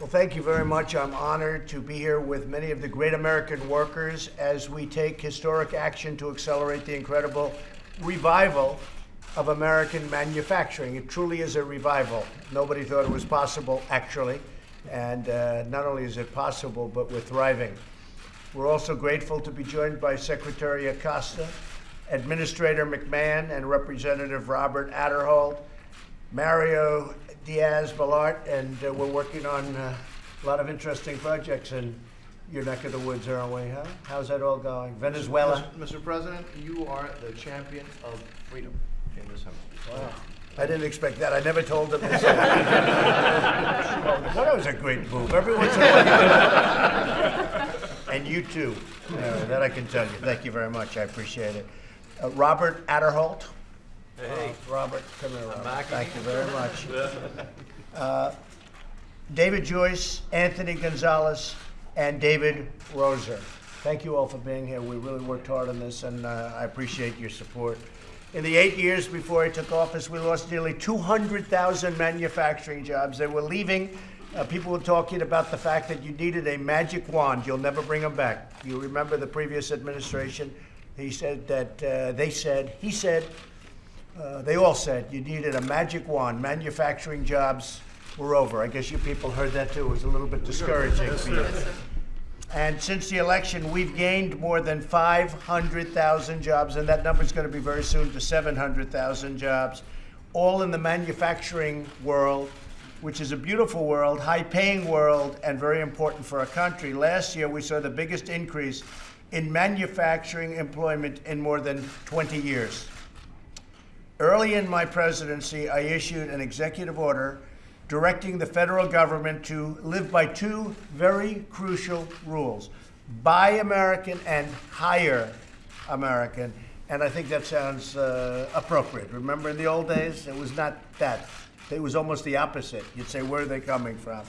Well, thank you very much. I'm honored to be here with many of the great American workers as we take historic action to accelerate the incredible revival of American manufacturing. It truly is a revival. Nobody thought it was possible, actually. And uh, not only is it possible, but we're thriving. We're also grateful to be joined by Secretary Acosta, Administrator McMahon, and Representative Robert Aderholt, Mario Diaz Balart, and uh, we're working on uh, a lot of interesting projects in your neck of the woods, aren't we, huh? How's that all going? Venezuela? Mr. President, you are the champion of freedom in this. Wow. I didn't expect that. I never told them this. well, that was a great move. Every once in a while. and you too. Uh, that I can tell you. Thank you very much. I appreciate it. Uh, Robert Aderholt. Hey. Uh, Robert, come here. Robert. Thank you very much. Uh, David Joyce, Anthony Gonzalez, and David Rouzer. Thank you all for being here. We really worked hard on this, and uh, I appreciate your support. In the eight years before I took office, we lost nearly 200,000 manufacturing jobs. They were leaving. Uh, people were talking about the fact that you needed a magic wand. You'll never bring them back. You remember the previous administration? He said that uh, they said, he said, uh, they all said you needed a magic wand. Manufacturing jobs were over. I guess you people heard that too. It was a little bit discouraging for you. And since the election, we've gained more than 500,000 jobs, and that number is going to be very soon to 700,000 jobs, all in the manufacturing world, which is a beautiful world, high paying world, and very important for our country. Last year, we saw the biggest increase in manufacturing employment in more than 20 years. Early in my presidency, I issued an executive order directing the federal government to live by two very crucial rules buy American and hire American. And I think that sounds uh, appropriate. Remember in the old days, it was not that. It was almost the opposite. You'd say, where are they coming from?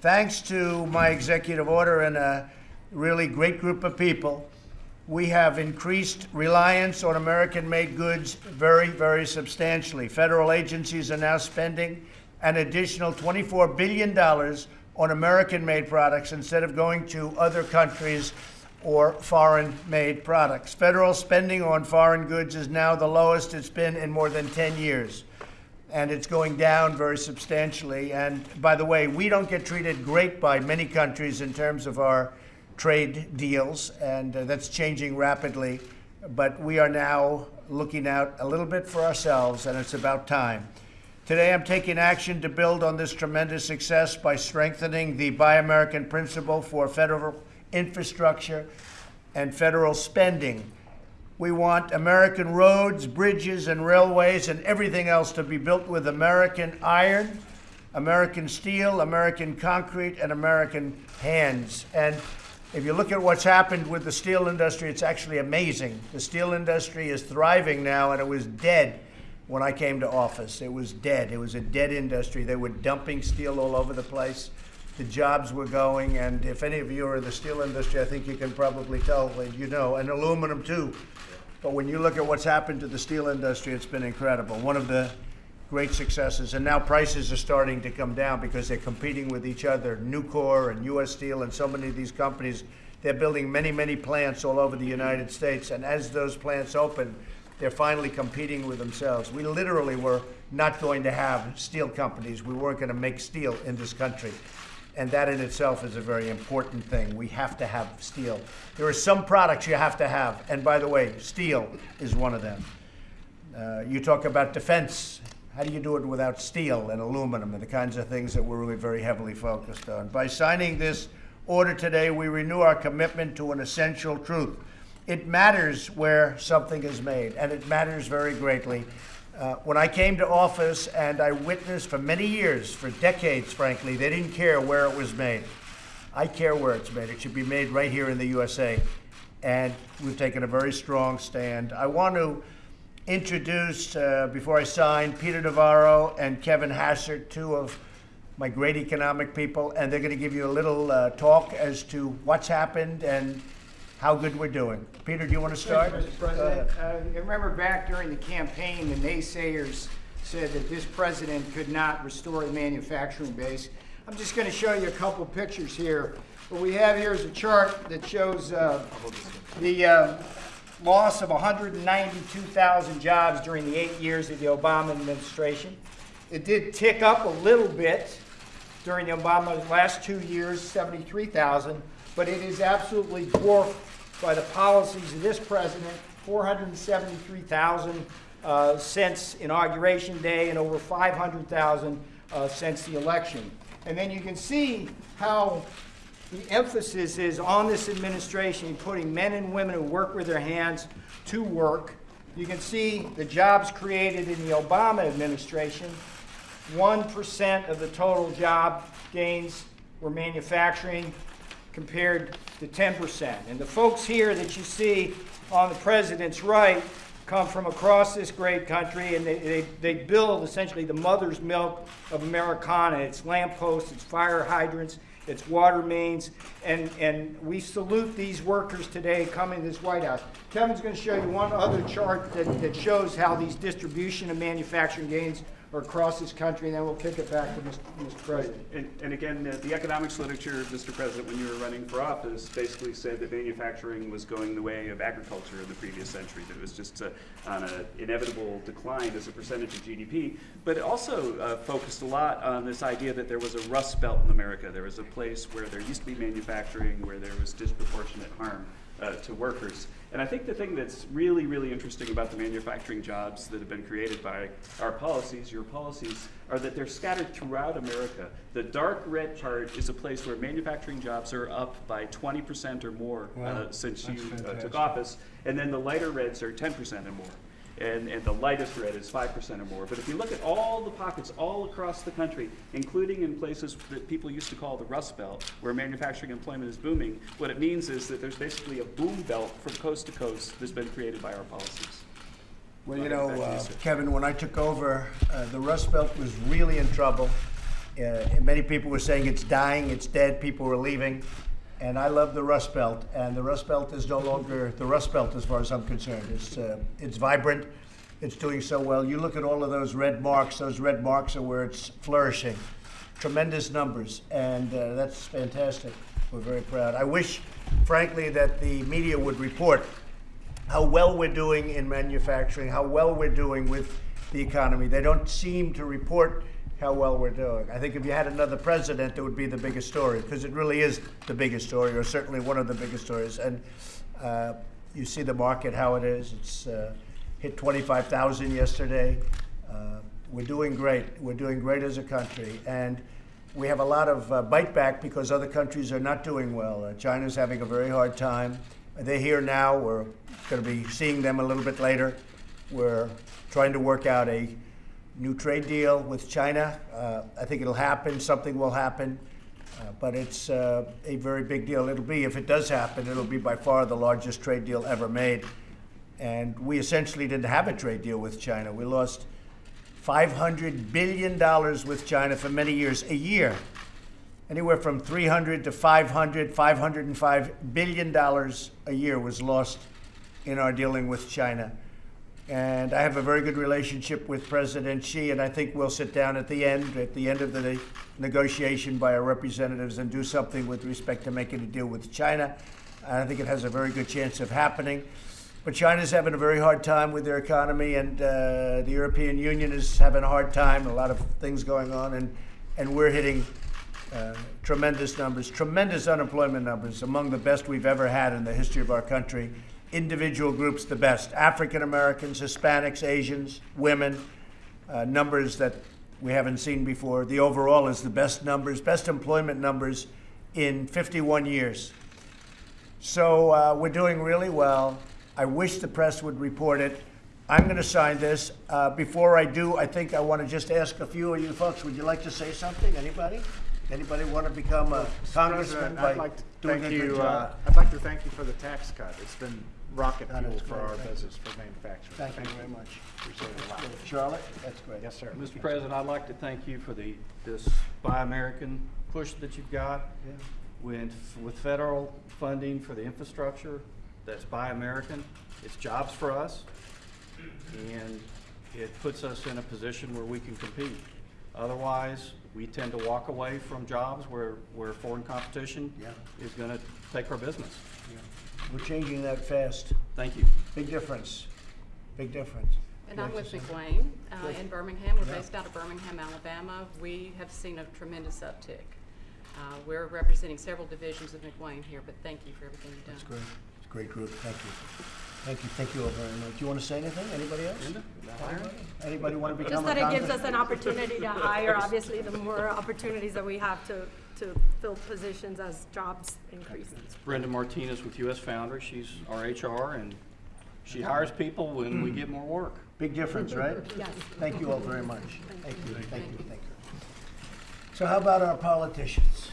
Thanks to my executive order and a really great group of people, we have increased reliance on American made goods very, very substantially. Federal agencies are now spending an additional $24 billion on American made products instead of going to other countries or foreign made products. Federal spending on foreign goods is now the lowest it's been in more than 10 years. And it's going down very substantially. And by the way, we don't get treated great by many countries in terms of our trade deals, and uh, that's changing rapidly. But we are now looking out a little bit for ourselves, and it's about time. Today, I'm taking action to build on this tremendous success by strengthening the Buy American principle for federal infrastructure and federal spending. We want American roads, bridges, and railways and everything else to be built with American iron, American steel, American concrete, and American hands. And if you look at what's happened with the steel industry, it's actually amazing. The steel industry is thriving now, and it was dead when I came to office. It was dead. It was a dead industry. They were dumping steel all over the place. The jobs were going, and if any of you are in the steel industry, I think you can probably tell, you know, and aluminum too. But when you look at what's happened to the steel industry, it's been incredible. One of the great successes. And now prices are starting to come down because they're competing with each other. Nucor and U.S. Steel and so many of these companies, they're building many, many plants all over the United States. And as those plants open, they're finally competing with themselves. We literally were not going to have steel companies. We weren't going to make steel in this country. And that in itself is a very important thing. We have to have steel. There are some products you have to have. And by the way, steel is one of them. Uh, you talk about defense. How do you do it without steel and aluminum and the kinds of things that we're really very heavily focused on? By signing this order today, we renew our commitment to an essential truth it matters where something is made, and it matters very greatly. Uh, when I came to office and I witnessed for many years, for decades, frankly, they didn't care where it was made. I care where it's made. It should be made right here in the USA. And we've taken a very strong stand. I want to introduce, uh, before I sign, Peter Navarro and Kevin Hassett, two of my great economic people, and they're going to give you a little uh, talk as to what's happened and how good we're doing. Peter, do you want to start? Mr. President. Uh, you remember back during the campaign, the naysayers said that this president could not restore the manufacturing base. I'm just going to show you a couple pictures here. What we have here is a chart that shows uh, the uh, loss of 192,000 jobs during the eight years of the Obama administration. It did tick up a little bit during the Obama last two years, 73,000, but it is absolutely dwarfed by the policies of this president, 473,000 uh, since inauguration day and over 500,000 uh, since the election. And then you can see how the emphasis is on this administration, putting men and women who work with their hands to work. You can see the jobs created in the Obama administration. 1% of the total job gains were manufacturing compared to 10%. And the folks here that you see on the president's right come from across this great country and they, they, they build essentially the mother's milk of Americana. It's lampposts, it's fire hydrants, it's water mains, and, and we salute these workers today coming to this White House. Kevin's going to show you one other chart that, that shows how these distribution and manufacturing gains are across this country, and then we'll kick it back to Mr. Mr. President. And, and again, uh, the economics literature, Mr. President, when you were running for office, basically said that manufacturing was going the way of agriculture in the previous century, that it was just uh, on an inevitable decline as a percentage of GDP. But it also uh, focused a lot on this idea that there was a rust belt in America. There was a place where there used to be manufacturing, where there was disproportionate harm uh, to workers. And I think the thing that's really, really interesting about the manufacturing jobs that have been created by our policies, your policies, are that they're scattered throughout America. The dark red part is a place where manufacturing jobs are up by 20% or more uh, since you uh, took office, and then the lighter reds are 10% or more and, and the lightest red is 5% or more. But if you look at all the pockets all across the country, including in places that people used to call the Rust Belt, where manufacturing employment is booming, what it means is that there's basically a boom belt from coast to coast that's been created by our policies. Well, you know, back to you, uh. Kevin, when I took over, uh, the Rust Belt was really in trouble. Uh, Many people were saying it's dying, it's dead, people were leaving. And I love the Rust Belt, and the Rust Belt is no longer the Rust Belt as far as I'm concerned. It's, uh, it's vibrant, it's doing so well. You look at all of those red marks, those red marks are where it's flourishing. Tremendous numbers, and uh, that's fantastic. We're very proud. I wish, frankly, that the media would report how well we're doing in manufacturing, how well we're doing with the economy. They don't seem to report how well we're doing. I think if you had another president, it would be the biggest story because it really is the biggest story, or certainly one of the biggest stories. And uh, you see the market how it is. It's uh, hit 25,000 yesterday. Uh, we're doing great. We're doing great as a country, and we have a lot of uh, bite back because other countries are not doing well. Uh, China's having a very hard time. They're here now. We're going to be seeing them a little bit later. We're trying to work out a new trade deal with China. Uh, I think it'll happen. Something will happen. Uh, but it's uh, a very big deal. It'll be, if it does happen, it'll be by far the largest trade deal ever made. And we essentially didn't have a trade deal with China. We lost $500 billion with China for many years, a year. Anywhere from 300 to 500, 505 billion dollars a year was lost in our dealing with China. And I have a very good relationship with President Xi, and I think we'll sit down at the end, at the end of the negotiation by our representatives and do something with respect to making a deal with China. I think it has a very good chance of happening. But China's having a very hard time with their economy, and uh, the European Union is having a hard time, a lot of things going on, and, and we're hitting uh, tremendous numbers, tremendous unemployment numbers, among the best we've ever had in the history of our country. Individual groups, the best African Americans, Hispanics, Asians, women, uh, numbers that we haven't seen before. The overall is the best numbers, best employment numbers in 51 years. So uh, we're doing really well. I wish the press would report it. I'm going to sign this. Uh, before I do, I think I want to just ask a few of you folks. Would you like to say something? Anybody? Anybody want to become a congressman I'd like to thank you, uh, I'd like to thank you for the tax cut. It's been rocket That fuel is for great. our Thank you. business, for manufacturing. Thank you very much. Appreciate it a lot. Charlotte, that's great. Yes, sir. Mr. President, I'd like to thank you for the, this Buy American push that you've got. With, with federal funding for the infrastructure, that's Buy American. It's jobs for us, and it puts us in a position where we can compete. Otherwise, we tend to walk away from jobs where, where foreign competition Yeah. is gonna take our business. We're changing that fast. Thank you. Big difference. Big difference. And I'm with ahead, Susan. McWane uh, in Birmingham. We're Yeah. based out of Birmingham, Alabama. We have seen a tremendous uptick. Uh, We're representing several divisions of McWane here, but thank you for everything you've done. That's great. It's a great group. Thank you. Thank you. Thank you all very much. Do you want to say anything? Anybody else? Anybody? Anybody want to become Just a that it gives us an opportunity to hire, obviously, the more opportunities that we have to, to fill positions as jobs increase. Brenda Martinez with US Foundry, she's our HR, and she hires people when we get more work. Big difference, right? Yes. Thank you all very much. Thank you, thank you, thank you. So how about our politicians?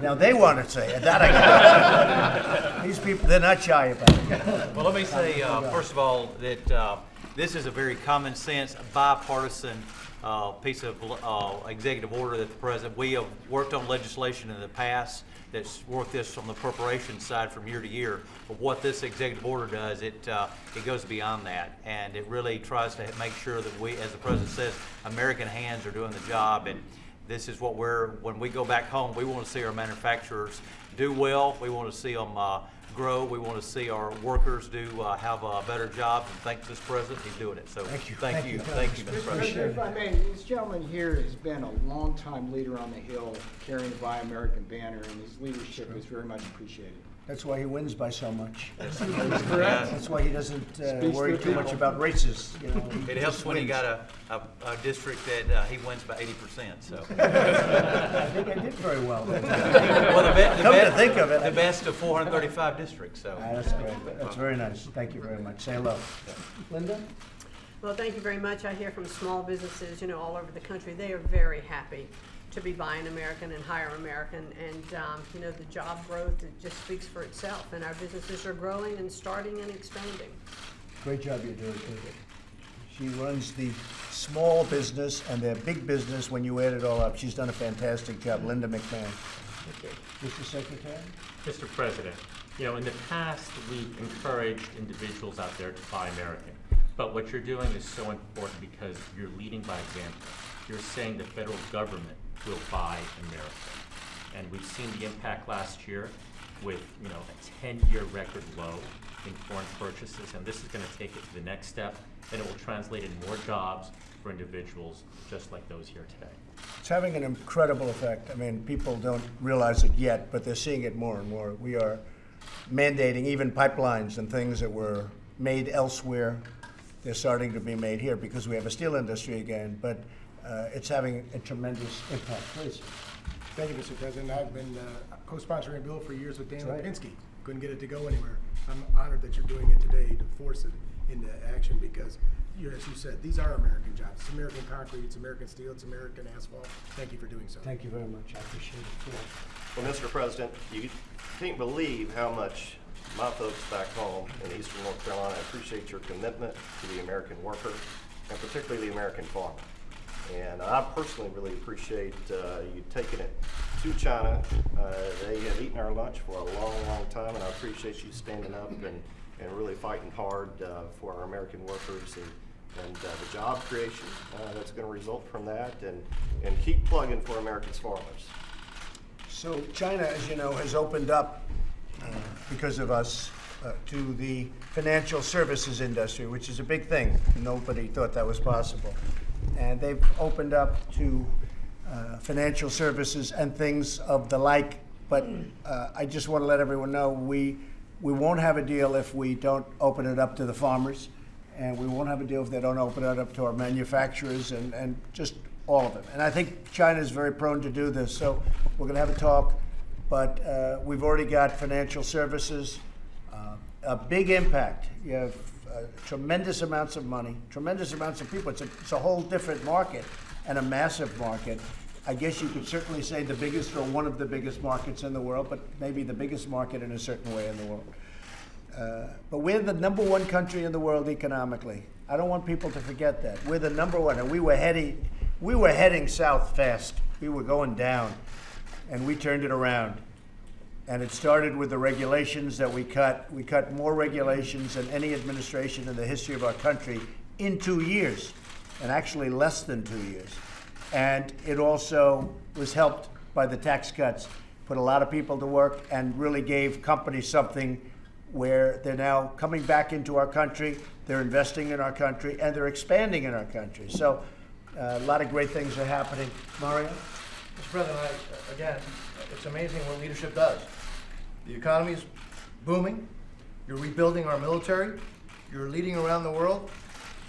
Now, they want to say it, that I got. These people, they're not shy about it. Well, let me say, uh, first of all, that uh, this is a very common sense, bipartisan uh, piece of uh, executive order that the president, we have worked on legislation in the past that's worked this on the appropriations side from year to year. But what this executive order does, it, uh, it goes beyond that. And it really tries to make sure that we, as the president says, American hands are doing the job. And this is what we're, when we go back home, we want to see our manufacturers do well. We want to see them uh, grow. We want to see our workers do, uh, have a better job. And thanks to this president, he's doing it. So, Thank you. thank Thank you, you, thank you, Mr. Mr. President. President, if I may, this gentleman here has been a longtime leader on the Hill, carrying the Buy American banner, and his leadership is very much appreciated. That's why he wins by so much. Yeah. That's why he doesn't uh, Speaks worry to too much people. about races, you know. It helps when you wins. got a, a, a district that uh, he wins by eighty percent, so. I think I did very well. Well, the be- the Come to be- think of it, I- The best of four hundred thirty-five districts, so. Ah, That's great. That's very nice. Thank you very much. Say hello. Linda? Well, thank you very much. I hear from small businesses, you know, all over the country. They are very happy to be buying American and hire American. And, um, you know, the job growth, it just speaks for itself. And our businesses are growing and starting and expanding. Great job you're doing, too. She runs the small business and their big business when you add it all up. She's done a fantastic job. Linda McMahon. Mr. Secretary? Mr. President, you know, in the past, we've encouraged individuals out there to buy American. But what you're doing is so important because you're leading by example. You're saying the federal government will buy America. And we've seen the impact last year with, you know, a ten-year record low in foreign purchases. And this is gonna take it to the next step, and it will translate in more jobs for individuals just like those here today. It's having an incredible effect. I mean, people don't realize it yet, but they're seeing it more and more. We are mandating even pipelines and things that were made elsewhere. They're starting to be made here because we have a steel industry again, but uh, it's having a tremendous impact. Please. Thank you, Mr. President. I've been uh, co-sponsoring a bill for years with Dan That's right. Lipinski. Couldn't get it to go anywhere. I'm honored that you're doing it today to force it into action because, you, as you said, these are American jobs. It's American concrete, it's American steel, it's American asphalt. Thank you for doing so. Thank you very much. I appreciate it. too. Well, Mr. President, you can't believe how much my folks back home in eastern North Carolina appreciate your commitment to the American worker and particularly the American farmer. And I personally really appreciate uh, you taking it to China. Uh, They have eaten our lunch for a long, long time, and I appreciate you standing up and, and really fighting hard uh, for our American workers and, and uh, the job creation uh, that's going to result from that, and, and keep plugging for America's farmers. So China, as you know, has opened up uh, because of us uh, to the financial services industry, which is a big thing. Nobody thought that was possible. And they've opened up to uh, financial services and things of the like. But uh, I just want to let everyone know, we, we won't have a deal if we don't open it up to the farmers. And we won't have a deal if they don't open it up to our manufacturers and, and just all of them. And I think China is very prone to do this. So we're going to have a talk. But uh, we've already got financial services, uh, a big impact. You have tremendous amounts of money, tremendous amounts of people. It's a, it's a whole different market and a massive market. I guess you could certainly say the biggest or one of the biggest markets in the world, but maybe the biggest market in a certain way in the world. Uh, but we're the number one country in the world economically. I don't want people to forget that. We're the number one, and we were heading, we were heading south fast. We were going down, and we turned it around. And it started with the regulations that we cut. We cut more regulations than any administration in the history of our country in two years, and actually less than two years. And it also was helped by the tax cuts, put a lot of people to work and really gave companies something where they're now coming back into our country, they're investing in our country, and they're expanding in our country. So uh, a lot of great things are happening. Mario? Mr. President, I, again, it's amazing what leadership does. The economy is booming, you're rebuilding our military, you're leading around the world.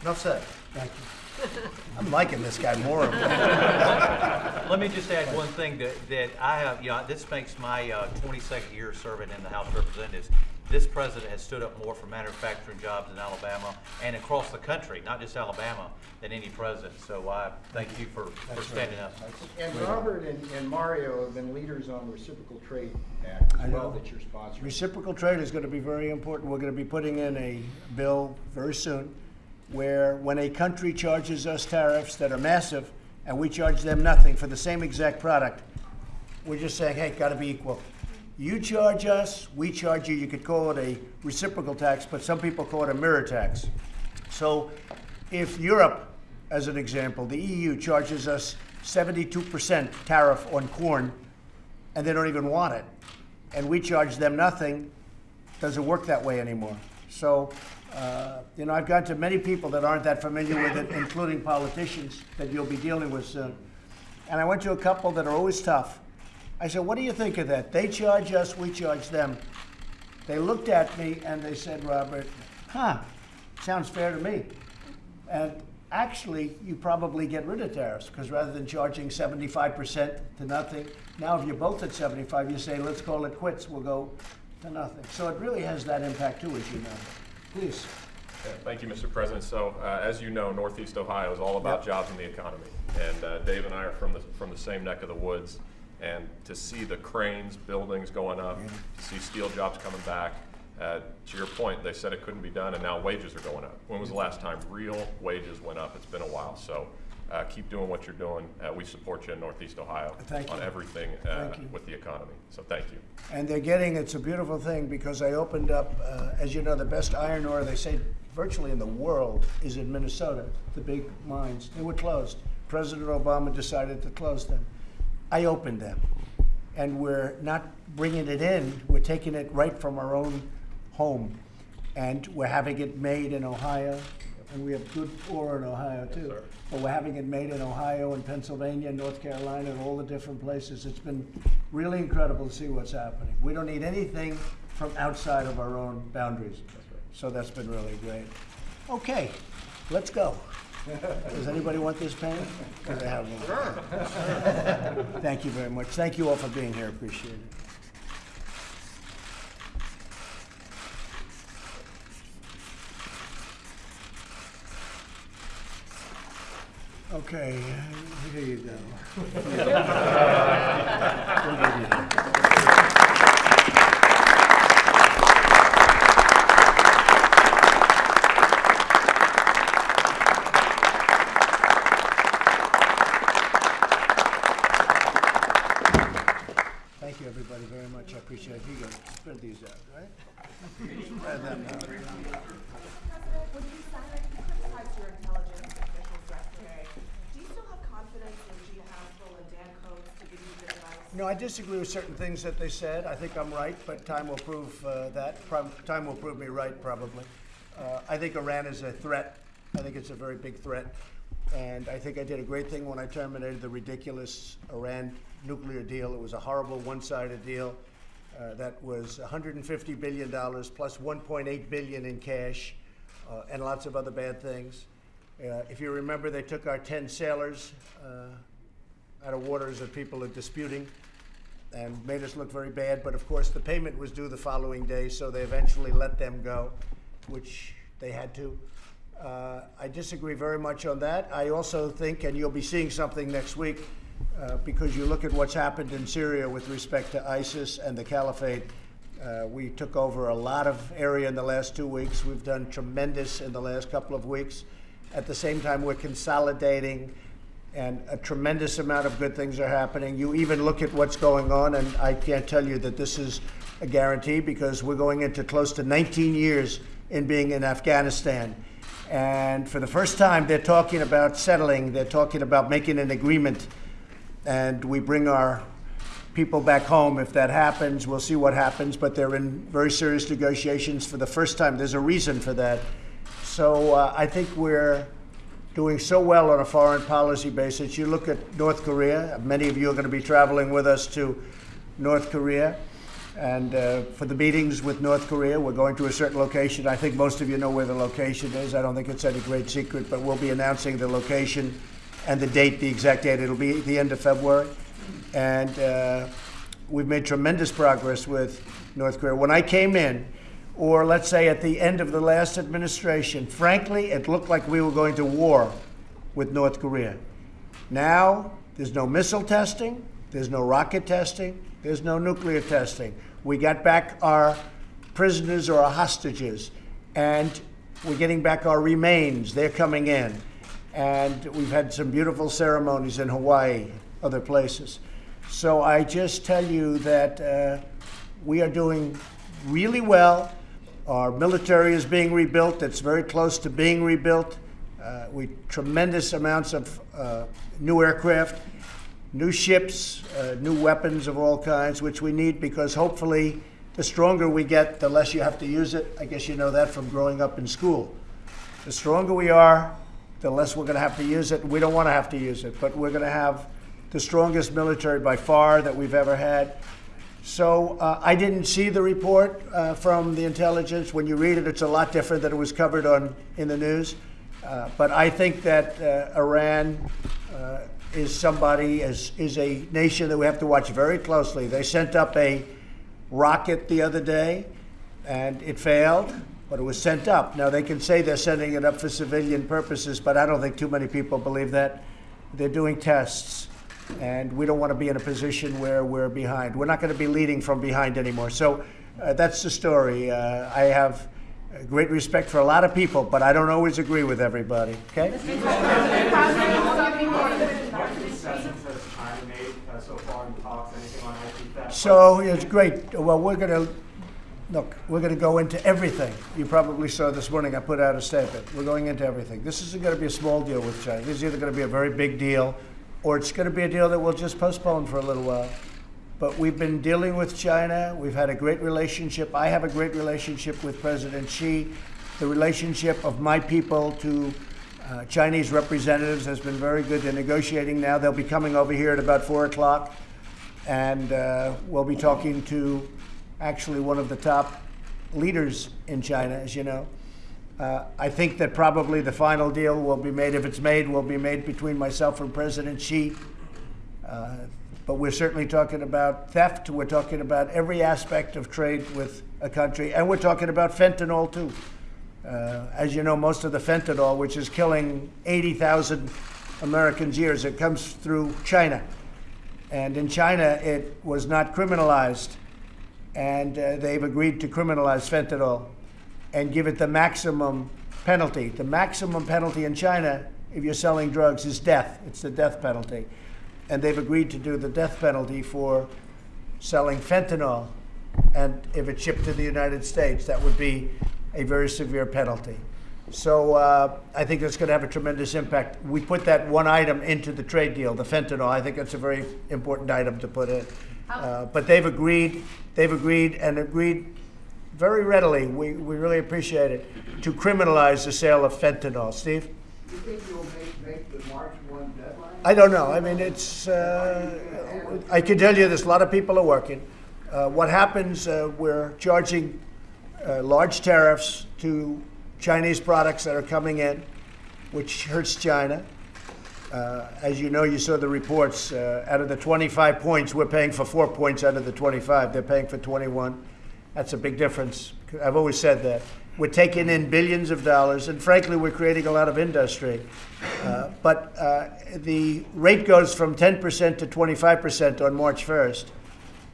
Enough said. Thank you. I'm liking this guy more. Let me just add one thing that, that I have, you know, this makes my uh, 22nd year serving in the House of Representatives. This president has stood up more for manufacturing jobs in Alabama and across the country, not just Alabama, than any president. So I thank you for, for standing up. And Robert and, and Mario have been leaders on Reciprocal Trade Act I as well know. that you're sponsoring. Reciprocal trade is going to be very important. We're going to be putting in a bill very soon where when a country charges us tariffs that are massive and we charge them nothing for the same exact product, we're just saying, hey, got to be equal. You charge us, we charge you. You could call it a reciprocal tax, but some people call it a mirror tax. So if Europe, as an example, the EU charges us 72% tariff on corn and they don't even want it, and we charge them nothing, doesn't work that way anymore. So, uh, you know, I've gone to many people that aren't that familiar with it, including politicians that you'll be dealing with soon. And I went to a couple that are always tough. I said, What do you think of that? They charge us, we charge them. They looked at me and they said, Robert, huh, sounds fair to me. And actually, you probably get rid of tariffs because rather than charging 75% to nothing, now if you're both at 75, you say, let's call it quits, we'll go to nothing. So it really has that impact too, as you know. Please. Yeah, Thank you, Mr. President. So, uh, as you know, Northeast Ohio is all about Yep. jobs and the economy. And uh, Dave and I are from the, from the same neck of the woods. And to see the cranes, buildings going up, to see steel jobs coming back, uh, to your point, they said it couldn't be done, and now wages are going up. When was the last time real wages went up? It's been a while. So, uh, keep doing what you're doing. Uh, We support you in Northeast Ohio Thank on you. everything uh, you. with the economy. So, thank you. And they're getting, it's a beautiful thing because I opened up, uh, as you know, the best iron ore, they say virtually in the world, is in Minnesota, the big mines. They were closed. President Obama decided to close them. I opened them. And we're not bringing it in, we're taking it right from our own home. And we're having it made in Ohio, and we have good ore in Ohio too. But we're having it made in Ohio and Pennsylvania, and North Carolina, and all the different places. It's been really incredible to see what's happening. We don't need anything from outside of our own boundaries. So that's been really great. Okay, let's go. Does anybody want this pen? Because I have one. Thank you very much. Thank you all for being here. Appreciate it. Okay, uh, here you go. Thank you, everybody, very much. I appreciate it. Here you go. Spread these out, right? Spread them out. When you criticized your intelligence officials yesterday, do you still have confidence in Gina Haspel and Dan Coats to give you good advice? No, I disagree with certain things that they said. I think I'm right, but time will prove uh, that. Prob- Time will prove me right, probably. Uh, I think Iran is a threat. I think it's a very big threat. And I think I did a great thing when I terminated the ridiculous Iran nuclear deal. It was a horrible one-sided deal uh, that was $150 billion plus $1.8 billion in cash uh, and lots of other bad things. Uh, if you remember, they took our 10 sailors uh, out of waters that people are disputing and made us look very bad. But of course, the payment was due the following day, so they eventually let them go, which they had to. Uh, I disagree very much on that. I also think, and you'll be seeing something next week, uh, because you look at what's happened in Syria with respect to ISIS and the caliphate. Uh, we took over a lot of area in the last two weeks. We've done tremendous in the last couple of weeks. At the same time, we're consolidating and a tremendous amount of good things are happening. You even look at what's going on, and I can't tell you that this is a guarantee because we're going into close to 19 years in being in Afghanistan. And for the first time, they're talking about settling, they're talking about making an agreement. And we bring our people back home. If that happens, we'll see what happens, but they're in very serious negotiations for the first time. There's a reason for that. So uh, I think we're doing so well on a foreign policy basis. You look at North Korea, many of you are going to be traveling with us to North Korea. And uh, for the meetings with North Korea, we're going to a certain location. I think most of you know where the location is. I don't think it's any great secret, but we'll be announcing the location and the date, the exact date. It'll be the end of February. And uh, we've made tremendous progress with North Korea. When I came in, or let's say at the end of the last administration, frankly, it looked like we were going to war with North Korea. Now, there's no missile testing, there's no rocket testing, there's no nuclear testing. We got back our prisoners or our hostages, and we're getting back our remains. They're coming in. And we've had some beautiful ceremonies in Hawaii, other places. So I just tell you that uh, we are doing really well. Our military is being rebuilt. It's very close to being rebuilt. Uh, we tremendous amounts of uh, new aircraft, new ships, uh, new weapons of all kinds, which we need because hopefully the stronger we get, the less you have to use it. I guess you know that from growing up in school. The stronger we are, the less we're going to have to use it. We don't want to have to use it, but we're going to have the strongest military by far that we've ever had. So uh, I didn't see the report uh, from the intelligence. When you read it, it's a lot different than it was covered on in the news. Uh, but I think that uh, Iran uh, is somebody is is a nation that we have to watch very closely. They sent up a rocket the other day, and it failed, but it was sent up. Now they can say they're sending it up for civilian purposes, but I don't think too many people believe that. They're doing tests and we don't want to be in a position where we're behind. We're not going to be leading from behind anymore. So uh, that's the story. Uh, I have great respect for a lot of people, but I don't always agree with everybody. Okay? So it's great. Well, we're going to look. We're going to go into everything. You probably saw this morning. I put out a statement. We're going into everything. This isn't going to be a small deal with China. This is either going to be a very big deal or it's going to be a deal that we'll just postpone for a little while. But we've been dealing with China. We've had a great relationship. I have a great relationship with President Xi. The relationship of my people to uh, Chinese representatives has been very good. They're negotiating now. They'll be coming over here at about 4 o'clock, and uh, we'll be talking to actually one of the top leaders in China, as you know. Uh, I think that probably the final deal will be made, if it's made, will be made between myself and President Xi. Uh, but we're certainly talking about theft. We're talking about every aspect of trade with a country. And we're talking about fentanyl, too. Uh, as you know, most of the fentanyl, which is killing 80,000 Americans years, it comes through China. And in China, it was not criminalized. And uh, they've agreed to criminalize fentanyl and give it the maximum penalty. The maximum penalty in China, if you're selling drugs, is death. It's the death penalty. And they've agreed to do the death penalty for selling fentanyl. And if it's shipped to the United States, that would be a very severe penalty. So uh, I think that's going to have a tremendous impact. We put that one item into the trade deal, the fentanyl. I think that's a very important item to put in. Uh, but they've agreed, they've agreed and agreed very readily, we, we really appreciate it, to criminalize the sale of fentanyl. Steve? You think you'll make, make the March 1 deadline? I don't know. I mean, it's, uh, I can tell you this, a lot of people are working. Uh, what happens, uh, we're charging uh, large tariffs to Chinese products that are coming in, which hurts China. Uh, as you know, you saw the reports. Uh, out of the 25 points, we're paying for four points out of the 25. They're paying for 21. That's a big difference. I've always said that. We're taking in billions of dollars, and frankly, we're creating a lot of industry. Uh, but uh, the rate goes from 10% to 25% on March 1st.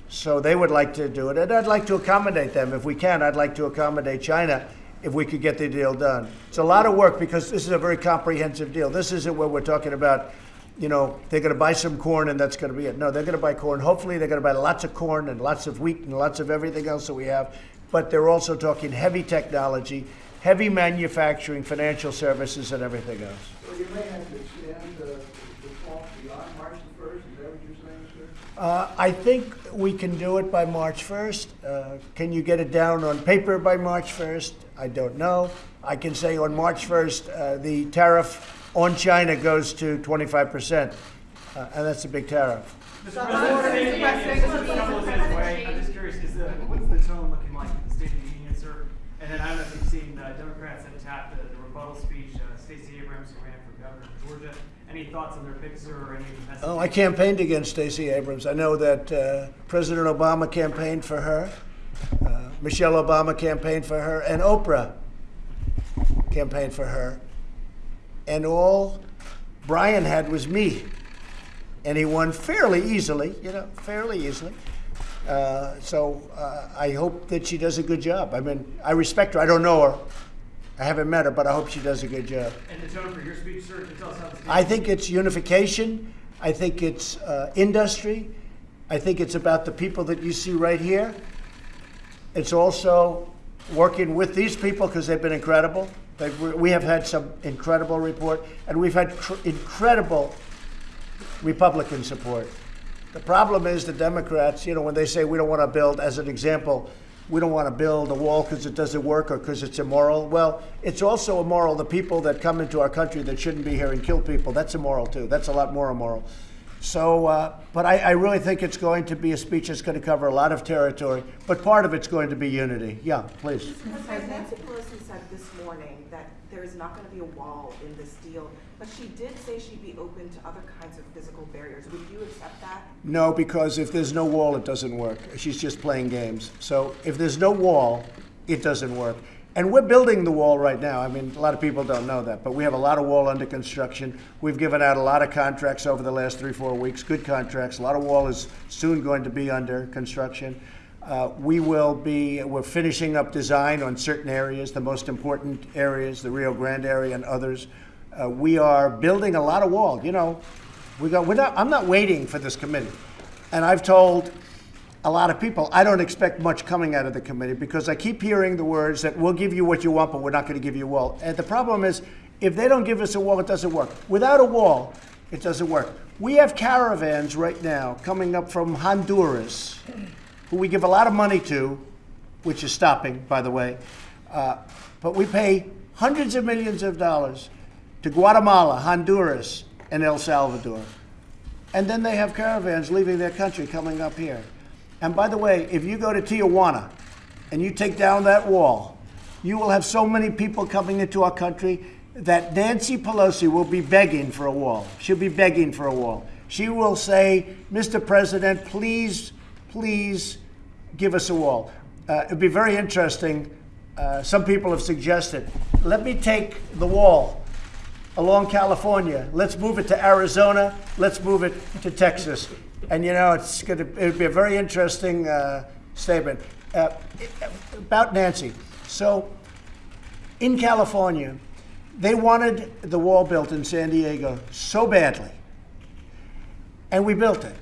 So they would like to do it, and I'd like to accommodate them if we can. I'd like to accommodate China if we could get the deal done. It's a lot of work because this is a very comprehensive deal. This isn't what we're talking about you know, they're going to buy some corn and that's going to be it. No, they're going to buy corn. Hopefully, they're going to buy lots of corn and lots of wheat and lots of everything else that we have. But they're also talking heavy technology. heavy manufacturing, financial services, and everything else. So you may have to extend the, the talk beyond March the first, is that what you're saying, sir? Uh, I think we can do it by March 1st. Uh, Can you get it down on paper by March 1st? I don't know. I can say on March 1st, uh, the tariff on China goes to 25%, uh, and that's a big tariff. Mr. President, Mr. Couple of days away. I'm just curious, is the, what's the tone looking like at the State of the Union, sir? And then I don't know if you've seen, uh, Democrats have tapped the, the rebuttal speech, uh, Stacey Abrams, who ran for governor of Georgia. Any thoughts on their picks or any of messages? Oh, I campaigned against Stacey Abrams. I know that uh, President Obama campaigned for her, uh, Michelle Obama campaigned for her, and Oprah campaigned for her. And all Brian had was me. And he won fairly easily, you know, fairly easily. Uh, so uh, I hope that she does a good job. I mean, I respect her. I don't know her. I haven't met her, but I hope she does a good job. And the tone for your speech, sir, can tell us how? I think it's unification. I think it's uh, industry. I think it's about the people that you see right here. It's also working with these people because they've been incredible. We have had some incredible report, and we've had incredible Republican support. The problem is the Democrats, you know, when they say we don't want to build, as an example, we don't want to build a wall because it doesn't work or because it's immoral. Well, it's also immoral the people that come into our country that shouldn't be here and kill people. That's immoral too. That's a lot more immoral. So, uh, but I, I really think it's going to be a speech that's going to cover a lot of territory, but part of it's going to be unity. Yeah, please. As Nancy Pelosi said this morning that there is not going to be a wall in this deal, but she did say she'd be open to other kinds of physical barriers. Would you accept that? No, because if there's no wall, it doesn't work. She's just playing games. So if there's no wall, it doesn't work. And we're building the wall right now. I mean, a lot of people don't know that, but we have a lot of wall under construction. We've given out a lot of contracts over the last three, four weeks, good contracts. A lot of wall is soon going to be under construction. Uh, we will be, we're finishing up design on certain areas, the most important areas, the Rio Grande area and others. Uh, we are building a lot of wall. You know, we got, we're not, I'm not waiting for this committee. And I've told a lot of people, I don't expect much coming out of the committee because I keep hearing the words that we'll give you what you want, but we're not going to give you a wall. And the problem is, if they don't give us a wall, it doesn't work. Without a wall, it doesn't work. We have caravans right now coming up from Honduras, who we give a lot of money to, which is stopping, by the way. Uh, but we pay hundreds of millions of dollars to Guatemala, Honduras, and El Salvador. And then they have caravans leaving their country coming up here. And by the way, if you go to Tijuana and you take down that wall, you will have so many people coming into our country that Nancy Pelosi will be begging for a wall. She'll be begging for a wall. She will say, Mr. President, please, please give us a wall. Uh, it'd be very interesting. Uh, some people have suggested, let me take the wall along California. Let's move it to Arizona. Let's move it to Texas. And you know, it's going to it'll be a very interesting uh, statement uh, about Nancy. So, in California, they wanted the wall built in San Diego so badly, and we built it.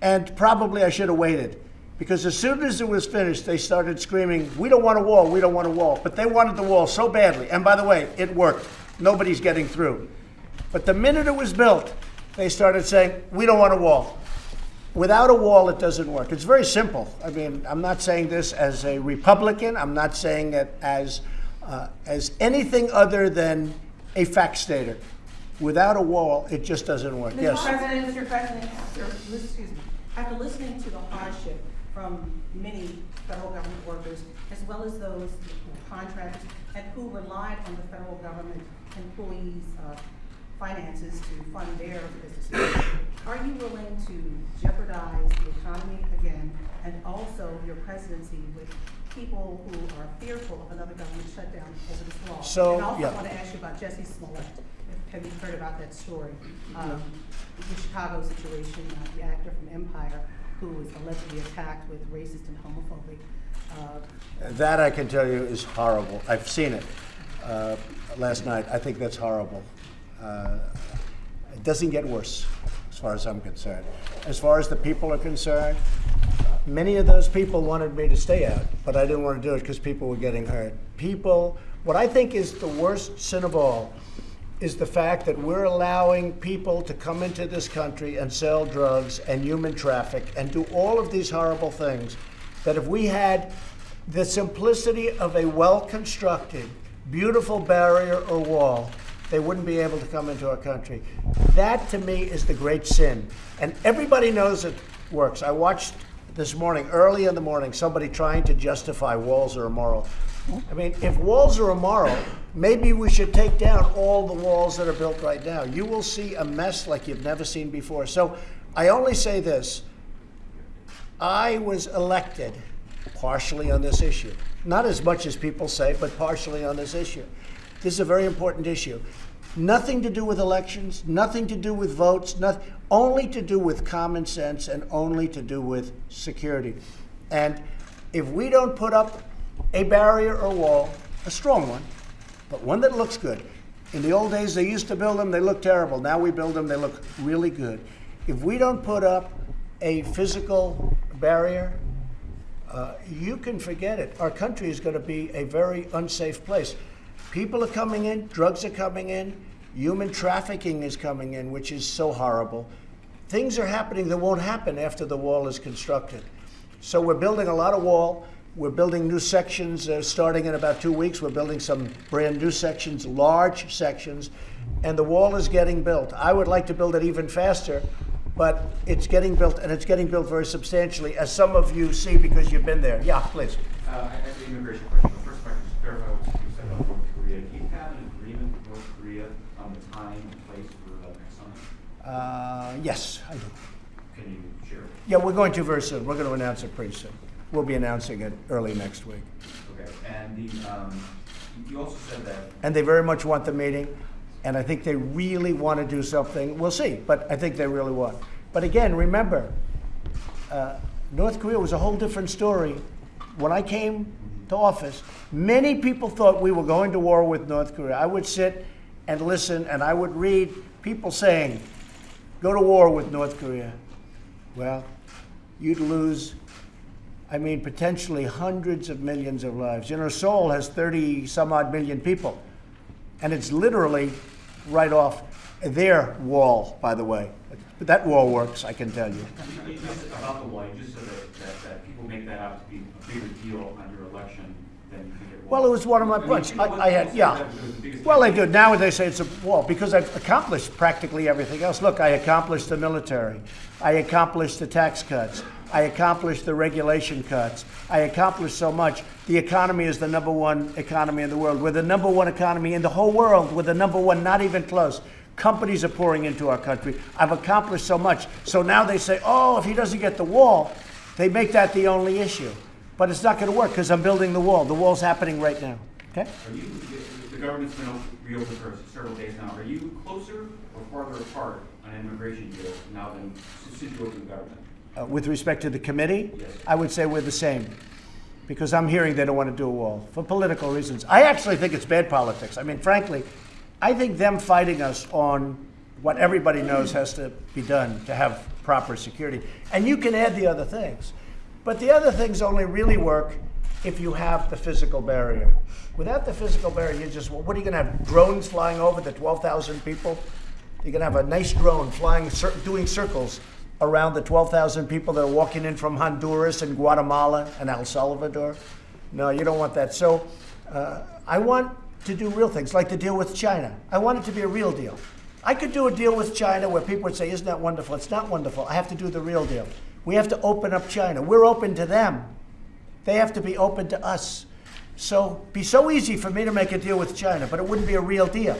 And probably I should have waited. Because as soon as it was finished, they started screaming, We don't want a wall, we don't want a wall. But they wanted the wall so badly. And by the way, it worked. Nobody's getting through. But the minute it was built, they started saying, We don't want a wall. Without a wall, it doesn't work. It's very simple. I mean, I'm not saying this as a Republican, I'm not saying it as, uh, as anything other than a fact stater. Without a wall, it just doesn't work. Mr. Yes. President, Mr. President, after, excuse me, after listening to the hardship from many federal government workers, as well as those contractors, and who relied on the federal government employees' uh, finances to fund their businesses, are you willing to jeopardize the economy again, and also your presidency with people who are fearful of another government shutdown over this law? So, And also, yeah. I want to ask you about Jussie Smollett. Have you heard about that story? Um, the Chicago situation, uh, the actor from Empire, who was allegedly attacked with racist and homophobic. Uh, That I can tell you is horrible. I've seen it uh, last night. I think that's horrible. Uh, it doesn't get worse, as far as I'm concerned. As far as the people are concerned, many of those people wanted me to stay out, but I didn't want to do it because people were getting hurt. People, what I think is the worst sin of all is the fact that we're allowing people to come into this country and sell drugs and human traffic and do all of these horrible things that if we had the simplicity of a well-constructed, beautiful barrier or wall, they wouldn't be able to come into our country. That to me is the great sin. And everybody knows it works. I watched this morning, early in the morning, somebody trying to justify walls are immoral. I mean, if walls are immoral, maybe we should take down all the walls that are built right now. You will see a mess like you've never seen before. So I only say this I was elected partially on this issue. Not as much as people say, but partially on this issue. This is a very important issue. Nothing to do with elections, nothing to do with votes, nothing, only to do with common sense and only to do with security. And if we don't put up a barrier or wall, a strong one, but one that looks good. In the old days, they used to build them, they looked terrible. Now we build them, they look really good. If we don't put up a physical barrier, uh, you can forget it. Our country is going to be a very unsafe place. People are coming in, drugs are coming in, human trafficking is coming in, which is so horrible. Things are happening that won't happen after the wall is constructed. So we're building a lot of wall. We're building new sections uh, starting in about two weeks. We're building some brand new sections, large sections, and the wall is getting built. I would like to build it even faster, but it's getting built, and it's getting built very substantially, as some of you see because you've been there. Yeah, please. Uh, I have immigration. Question is clarify what you said about North Korea. Do you have an agreement with North Korea on the time and place for the next summit? Uh, yes, I do. Can you share? Yeah, we're going to very soon. We're going to announce it pretty soon. We'll be announcing it early next week. Okay, and the, um, you also said that And they very much want the meeting, and I think they really want to do something. We'll see, but I think they really want. But again, remember, uh, North Korea was a whole different story. When I came to office, many people thought we were going to war with North Korea. I would sit and listen, and I would read people saying, go to war with North Korea. Well, you'd lose I mean, potentially hundreds of millions of lives. You know, Seoul has 30 some odd million people, and it's literally right off their wall, by the way. But that wall works, I can tell you. just about the wall, just said that, that, that people make that out to be a bigger deal on your election Well, it was one of my points. I, I had, yeah. Well, they do. Now they say it's a wall because I've accomplished practically everything else. Look, I accomplished the military. I accomplished the tax cuts. I accomplished the regulation cuts. I accomplished so much. The economy is the number one economy in the world. We're the number one economy in the whole world. We're the number one, not even close. Companies are pouring into our country. I've accomplished so much. So now they say, oh, if he doesn't get the wall, they make that the only issue. But it's not going to work because I'm building the wall. The wall's happening right now. Okay? Are you, the government's been op- reopened for several days now. Are you closer or farther apart on immigration deal now than since you opened the government? Uh, with respect to the committee, Yes. I would say we're the same. Because I'm hearing they don't want to do a wall for political reasons. I actually think it's bad politics. I mean, frankly, I think them fighting us on what everybody knows has to be done to have proper security. And you can add the other things. But the other things only really work if you have the physical barrier. Without the physical barrier, you just, what are you going to have? Drones flying over the 12,000 people? You're going to have a nice drone flying, doing circles around the 12,000 people that are walking in from Honduras and Guatemala and El Salvador. No, you don't want that. So uh, I want to do real things, like the deal with China. I want it to be a real deal. I could do a deal with China where people would say, Isn't that wonderful? It's not wonderful. I have to do the real deal. We have to open up China. We're open to them. They have to be open to us. So be so easy for me to make a deal with China, but it wouldn't be a real deal.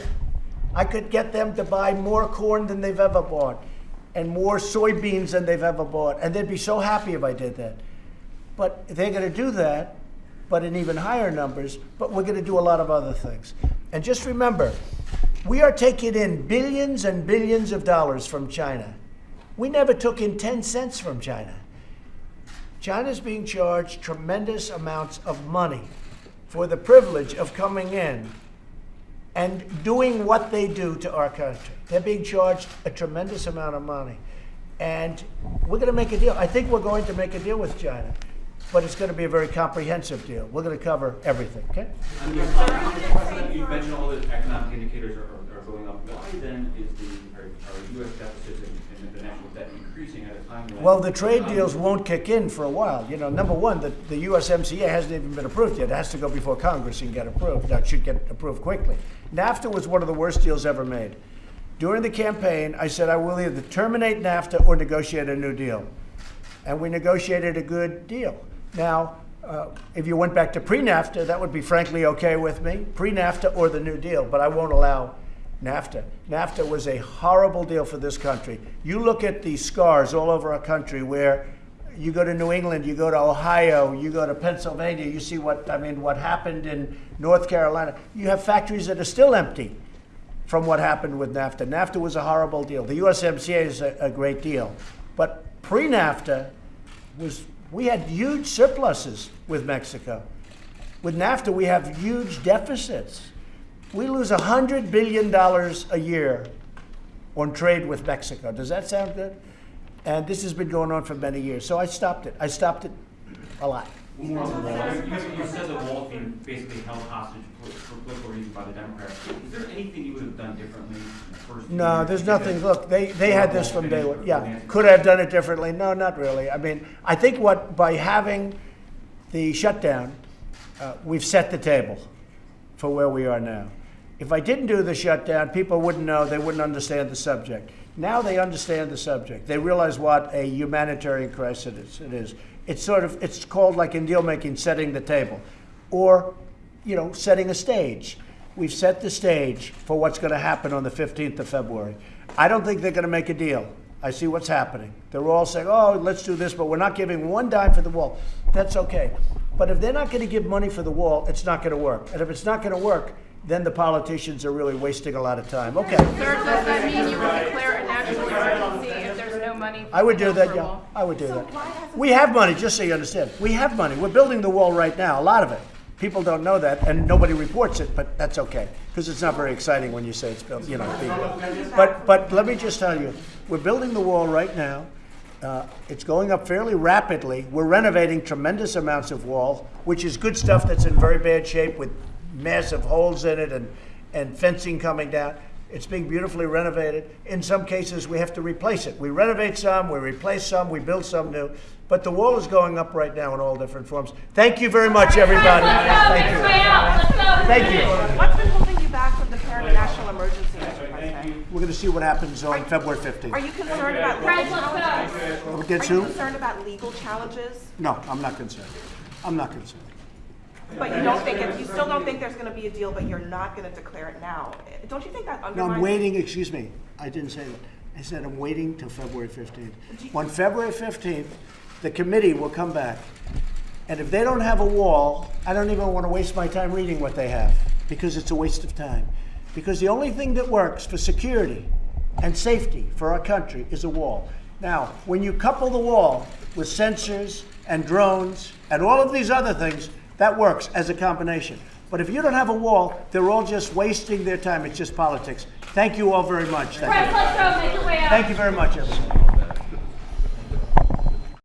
I could get them to buy more corn than they've ever bought and more soybeans than they've ever bought. And they'd be so happy if I did that. But they're going to do that, but in even higher numbers. But we're going to do a lot of other things. And just remember, we are taking in billions and billions of dollars from China. We never took in 10 cents from China. China's being charged tremendous amounts of money for the privilege of coming in and doing what they do to our country. They're being charged a tremendous amount of money. and we're going to make a deal. I think we're going to make a deal with China, but it's going to be a very comprehensive deal. We're going to cover everything, okay? You- President, you mentioned all the economic indicators are, are- are going up. Why then is the, are, US deficits and, and the national debt increasing at a time when? Well, the trade deals won't kick in for a while. You know, number one, the, the USMCA hasn't even been approved yet. It has to go before Congress and get approved. That should get approved quickly. NAFTA was one of the worst deals ever made. During the campaign, I said I will either terminate NAFTA or negotiate a new deal. And we negotiated a good deal. Now, uh, if you went back to pre-NAFTA, that would be frankly okay with me, pre-NAFTA or the new deal, but I won't allow NAFTA. NAFTA was a horrible deal for this country. You look at the scars all over our country where you go to New England, you go to Ohio, you go to Pennsylvania, you see what, I mean, what happened in North Carolina. You have factories that are still empty from what happened with NAFTA. NAFTA was a horrible deal. The USMCA is a, a great deal. But pre-NAFTA was, we had huge surpluses with Mexico. With NAFTA, we have huge deficits. We lose $100 billion a year on trade with Mexico. Does that sound good? And this has been going on for many years. So I stopped it. I stopped it a lot. One more on the wall. You, you said the wall being basically held hostage for, for political reasons by the Democrats. Is there anything you would have done differently the No, there's nothing. Look, they, they had this from day one. Yeah. Could I have done it differently? No, not really. I mean, I think what, by having the shutdown, uh, we've set the table for where we are now. If I didn't do the shutdown, people wouldn't know, they wouldn't understand the subject. Now they understand the subject. They realize what a humanitarian crisis it is. It's sort of, it's called like in deal making, setting the table. Or, you know, setting a stage. We've set the stage for what's going to happen on the 15th of February. I don't think they're going to make a deal. I see what's happening. They're all saying, oh, let's do this, but we're not giving one dime for the wall. That's okay. But if they're not going to give money for the wall, it's not going to work. And if it's not going to work, then the politicians are really wasting a lot of time. Okay. Sir, does that mean you a national emergency if there's no money? I would do that, yeah. I would do So that. why hasn't We have money, just so you understand. We have money. We're building the wall right now, a lot of it. People don't know that, and nobody reports it, but that's okay, because it's not very exciting when you say it's built, you know, being built. But, but let me just tell you, we're building the wall right now. Uh, It's going up fairly rapidly. We're renovating tremendous amounts of wall, which is good stuff that's in very bad shape with massive holes in it and, and fencing coming down. It's being beautifully renovated. In some cases, we have to replace it. We renovate some, we replace some, we build some new. But the wall is going up right now in all different forms. Thank you very much, everybody. Thank you. Thank you. What's been holding you back from declaring a national emergency, We're going to see what happens on February 15th. Are you concerned about legal challenges? Against Are you concerned about legal challenges? No, I'm not concerned. I'm not concerned. But you don't think, it- you still don't think there's gonna be a deal, but you're not gonna declare it now? Don't you think that No, undermines? I'm waiting, excuse me, I didn't say that. I said I'm waiting till February 15th. On February 15th, the committee will come back, and if they don't have a wall, I don't even want to waste my time reading what they have, because it's a waste of time. Because the only thing that works for security and safety for our country is a wall. Now, when you couple the wall with sensors and drones and all of these other things, that works as a combination. But if you don't have a wall, they're all just wasting their time. It's just politics. Thank you all very much. Thank you. Thank you very much, everybody.